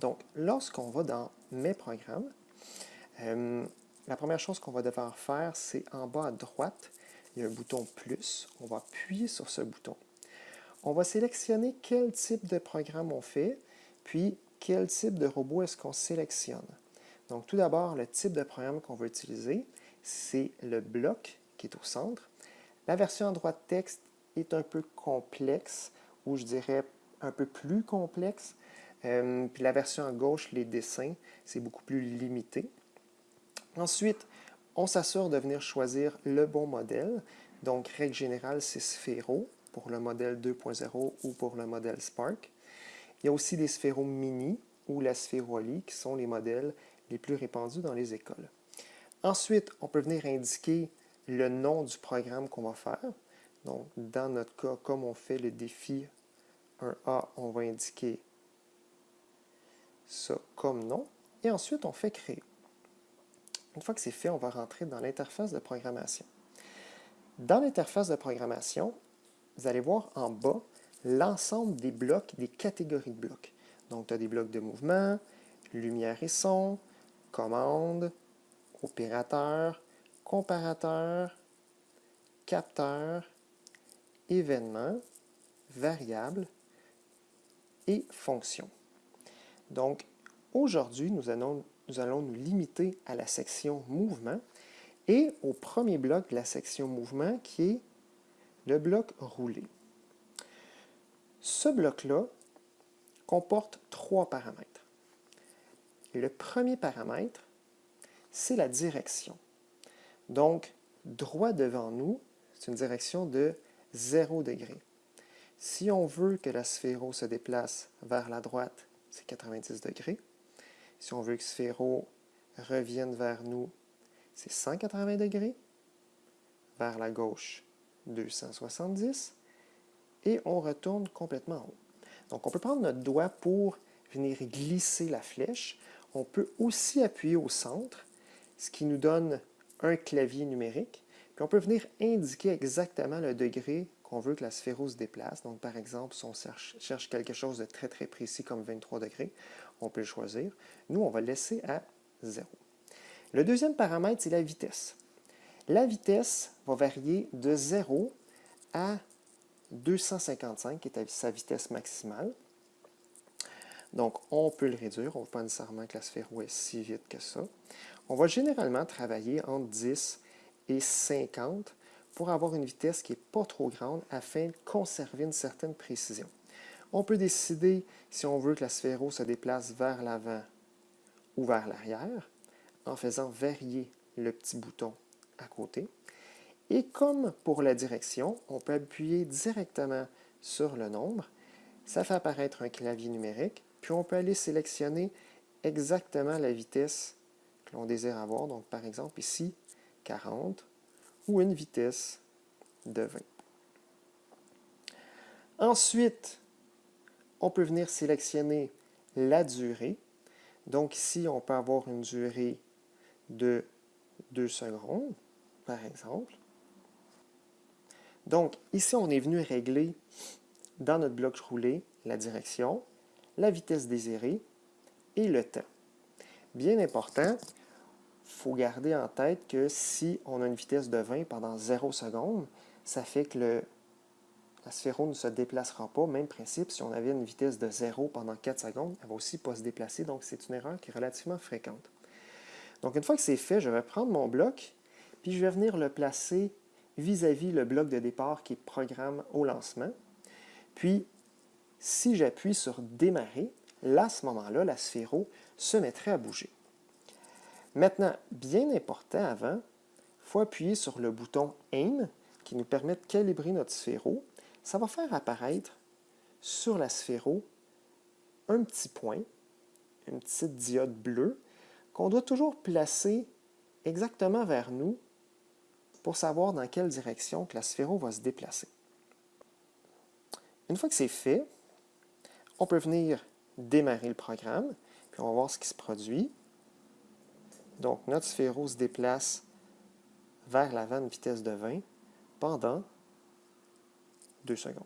Donc, lorsqu'on va dans Mes programmes, euh, la première chose qu'on va devoir faire, c'est en bas à droite, il y a un bouton plus. On va appuyer sur ce bouton. On va sélectionner quel type de programme on fait, puis quel type de robot est-ce qu'on sélectionne. Donc, tout d'abord, le type de programme qu'on va utiliser, c'est le bloc qui est au centre. La version en droit de texte est un peu complexe, ou je dirais un peu plus complexe. Euh, puis la version à gauche, les dessins, c'est beaucoup plus limité. Ensuite, on s'assure de venir choisir le bon modèle. Donc, règle générale, c'est Sphéro pour le modèle 2.0 ou pour le modèle Spark. Il y a aussi des Sphéro Mini ou la Sphérolie qui sont les modèles les plus répandus dans les écoles. Ensuite, on peut venir indiquer le nom du programme qu'on va faire. Donc, dans notre cas, comme on fait le défi 1A, on va indiquer ça comme nom. Et ensuite, on fait créer. Une fois que c'est fait, on va rentrer dans l'interface de programmation. Dans l'interface de programmation, vous allez voir en bas l'ensemble des blocs, des catégories de blocs. Donc, tu as des blocs de mouvement, lumière et son, commande, opérateur, comparateur, capteur, événement, variable et fonction. Donc, aujourd'hui, nous allons, nous limiter à la section mouvement et au premier bloc de la section mouvement qui est le bloc roulé. Ce bloc-là comporte trois paramètres. Le premier paramètre, c'est la direction. Donc, droit devant nous, c'est une direction de 0 degré. Si on veut que la sphéro se déplace vers la droite, c'est 90 degrés. Si on veut que sphéro revienne vers nous, c'est 180 degrés. Vers la gauche, 270. Et on retourne complètement en haut. Donc, on peut prendre notre doigt pour venir glisser la flèche. On peut aussi appuyer au centre, ce qui nous donne un clavier numérique. Puis on peut venir indiquer exactement le degré qu'on veut que la sphéro se déplace. Donc, par exemple, si on cherche, quelque chose de très, très précis comme 23 degrés, on peut le choisir. Nous, on va le laisser à 0. Le deuxième paramètre, c'est la vitesse. La vitesse va varier de 0 à 255, qui est sa vitesse maximale. Donc, on peut le réduire. On ne veut pas nécessairement que la sphéro est si vite que ça. On va généralement travailler entre 10 et 50 pour avoir une vitesse qui n'est pas trop grande afin de conserver une certaine précision. On peut décider si on veut que la sphéro se déplace vers l'avant ou vers l'arrière en faisant varier le petit bouton à côté. Et comme pour la direction, on peut appuyer directement sur le nombre. Ça fait apparaître un clavier numérique, puis on peut aller sélectionner exactement la vitesse que l'on désire avoir. Donc, par exemple, ici, 40 ou une vitesse de 20. Ensuite, on peut venir sélectionner la durée. Donc ici, on peut avoir une durée de 2 secondes, par exemple. Donc, ici, on est venu régler dans notre bloc roulé la direction, la vitesse désirée et le temps. Bien important, faut garder en tête que si on a une vitesse de 20 pendant 0 secondes, ça fait que la sphéro ne se déplacera pas. Même principe, si on avait une vitesse de 0 pendant 4 secondes, elle ne va aussi pas se déplacer, donc c'est une erreur qui est relativement fréquente. Donc une fois que c'est fait, je vais prendre mon bloc, puis je vais venir le placer vis-à-vis le bloc de départ qui est programme au lancement. Puis, si j'appuie sur démarrer, là, à ce moment-là, la sphéro se mettrait à bouger. Maintenant, bien important avant, il faut appuyer sur le bouton Aim qui nous permet de calibrer notre sphéro. Ça va faire apparaître sur la sphéro un petit point, une petite diode bleue, qu'on doit toujours placer exactement vers nous pour savoir dans quelle direction que la sphéro va se déplacer. Une fois que c'est fait, on peut venir démarrer le programme, puis on va voir ce qui se produit. Donc, notre sphéro se déplace vers l'avant à vitesse de 20 pendant 2 secondes.